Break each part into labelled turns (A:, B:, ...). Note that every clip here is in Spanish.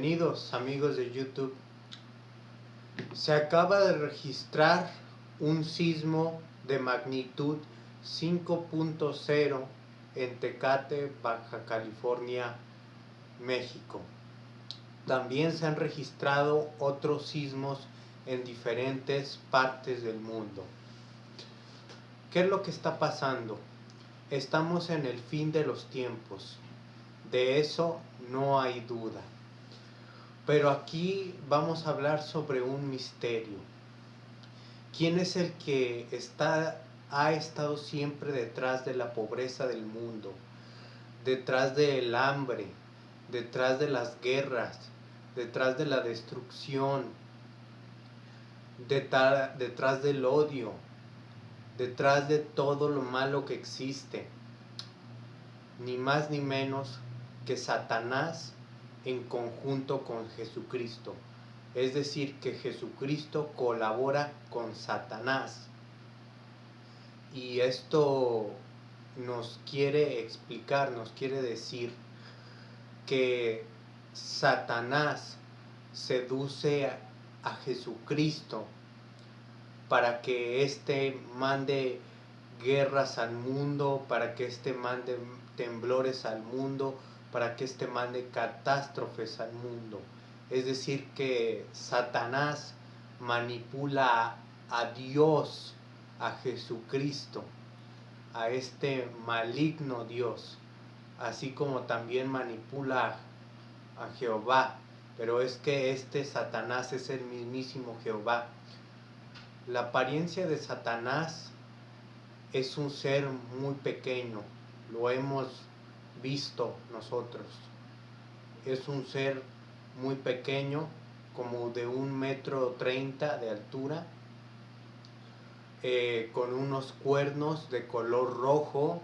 A: Bienvenidos amigos de YouTube. Se acaba de registrar un sismo de magnitud 5.0 en Tecate, Baja California, México. También se han registrado otros sismos en diferentes partes del mundo. ¿Qué es lo que está pasando? Estamos en el fin de los tiempos. De eso no hay duda. Pero aquí vamos a hablar sobre un misterio. ¿Quién es el que está, ha estado siempre detrás de la pobreza del mundo? Detrás del hambre, detrás de las guerras, detrás de la destrucción, detrás del odio, detrás de todo lo malo que existe. Ni más ni menos que Satanás en conjunto con Jesucristo. Es decir, que Jesucristo colabora con Satanás. Y esto nos quiere explicar, nos quiere decir que Satanás seduce a, Jesucristo para que éste mande guerras al mundo, para que éste mande temblores al mundo, para que éste mande catástrofes al mundo. Es decir, que Satanás manipula a Dios, a Jesucristo, a este maligno Dios, así como también manipula a Jehová. Pero es que este Satanás es el mismísimo Jehová. La apariencia de Satanás es un ser muy pequeño, lo hemos visto nosotros. Es un ser muy pequeño, como de un metro treinta de altura, eh, con unos cuernos de color rojo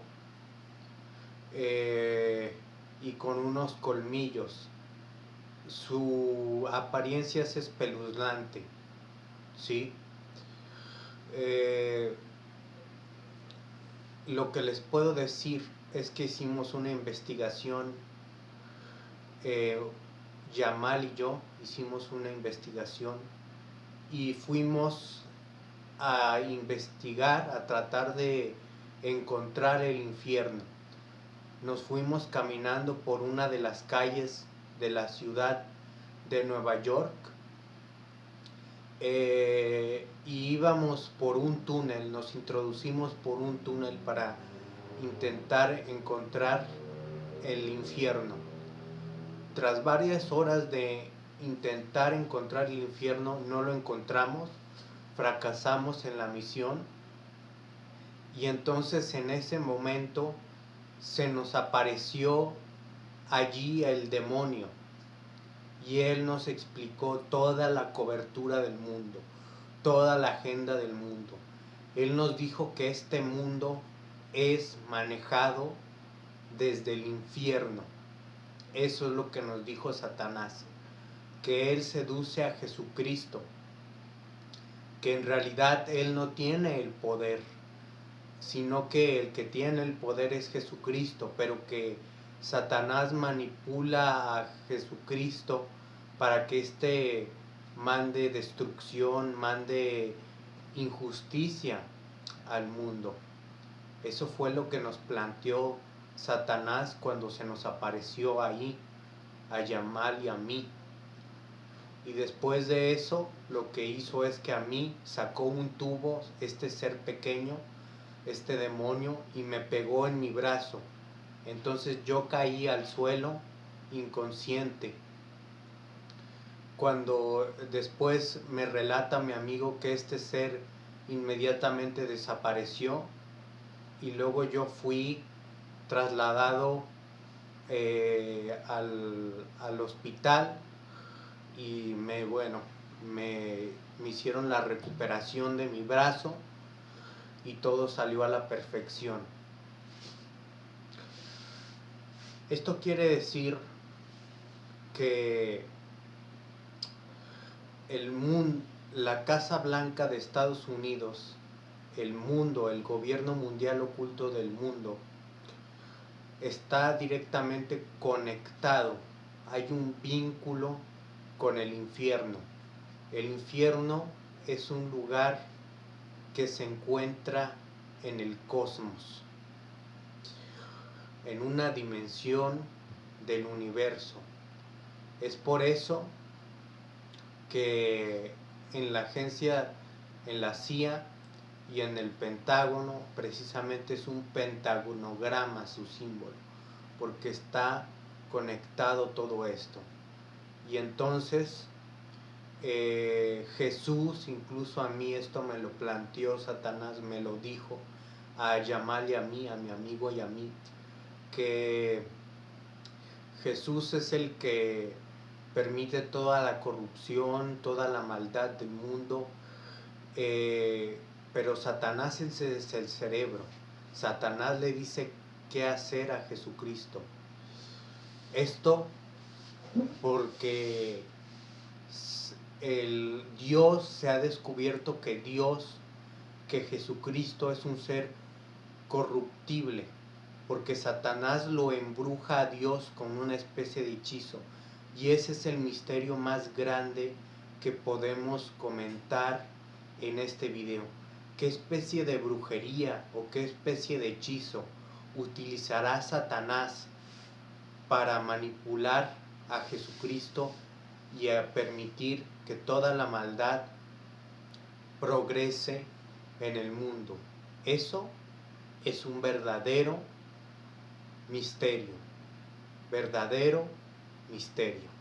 A: eh, y con unos colmillos. Su apariencia es espeluznante, ¿sí? Eh, lo que les puedo decir es que hicimos una investigación, eh, Yamal y yo hicimos una investigación y fuimos a investigar, a tratar de encontrar el infierno. Nos fuimos caminando por una de las calles de la ciudad de Nueva York eh, y íbamos por un túnel, nos introducimos por un túnel para intentar encontrar el infierno. Tras varias horas de intentar encontrar el infierno, no lo encontramos, fracasamos en la misión y entonces en ese momento se nos apareció allí el demonio y él nos explicó toda la cobertura del mundo, toda la agenda del mundo. Él nos dijo que este mundo es manejado desde el infierno. Eso es lo que nos dijo Satanás, que él seduce a Jesucristo, que en realidad él no tiene el poder, sino que el que tiene el poder es Jesucristo, pero que Satanás manipula a Jesucristo para que éste mande destrucción, mande injusticia al mundo. Eso fue lo que nos planteó Satanás cuando se nos apareció ahí, a Yamal y a mí. Y después de eso, lo que hizo es que a mí sacó un tubo, este ser pequeño, este demonio, y me pegó en mi brazo. Entonces yo caí al suelo inconsciente. Cuando después me relata mi amigo que este ser inmediatamente desapareció, y luego yo fui trasladado eh, al, hospital y me, bueno, me, me hicieron la recuperación de mi brazo y todo salió a la perfección. Esto quiere decir que el mundo, la Casa Blanca de Estados Unidos el mundo, el gobierno mundial oculto del mundo, está directamente conectado hay un vínculo con el infierno. El infierno es un lugar que se encuentra en el cosmos, en una dimensión del universo. Es por eso que en la agencia, en la CIA y en el Pentágono, precisamente es un pentagonograma su símbolo, porque está conectado todo esto. Y entonces eh, Jesús, incluso a mí esto me lo planteó, Satanás me lo dijo, a llamarle a mí, a mi amigo y a mí, que Jesús es el que permite toda la corrupción, toda la maldad del mundo, eh, pero Satanás es el cerebro. Satanás le dice qué hacer a Jesucristo. Esto porque el Dios se ha descubierto que Dios, que Jesucristo es un ser corruptible, porque Satanás lo embruja a Dios con una especie de hechizo. Y ese es el misterio más grande que podemos comentar en este video. ¿Qué especie de brujería o qué especie de hechizo utilizará Satanás para manipular a Jesucristo y a permitir que toda la maldad progrese en el mundo? Eso es un verdadero misterio, verdadero misterio.